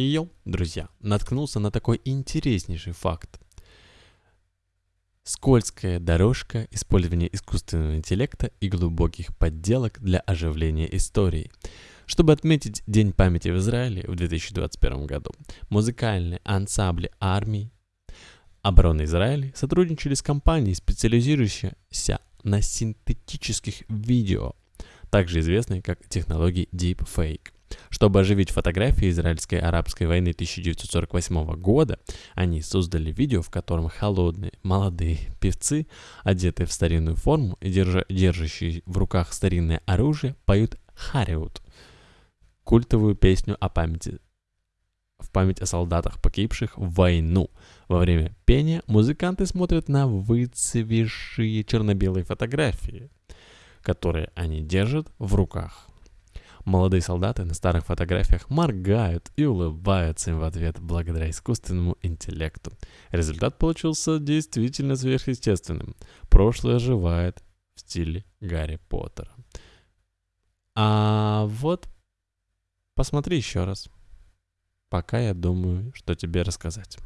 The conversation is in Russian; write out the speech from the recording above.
Йоу, друзья, наткнулся на такой интереснейший факт. Скользкая дорожка использования искусственного интеллекта и глубоких подделок для оживления истории. Чтобы отметить День памяти в Израиле в 2021 году, музыкальные ансамбли армии обороны Израиля сотрудничали с компанией, специализирующейся на синтетических видео, также известной как технологии Deepfake. Чтобы оживить фотографии израильской арабской войны 1948 года, они создали видео, в котором холодные молодые певцы, одетые в старинную форму и держа, держащие в руках старинное оружие, поют «Хариут» — культовую песню о памяти в память о солдатах, погибших в войну. Во время пения музыканты смотрят на выцвевшие черно-белые фотографии, которые они держат в руках. Молодые солдаты на старых фотографиях моргают и улыбаются им в ответ благодаря искусственному интеллекту. Результат получился действительно сверхъестественным. Прошлое оживает в стиле Гарри Поттера. А вот посмотри еще раз. Пока я думаю, что тебе рассказать.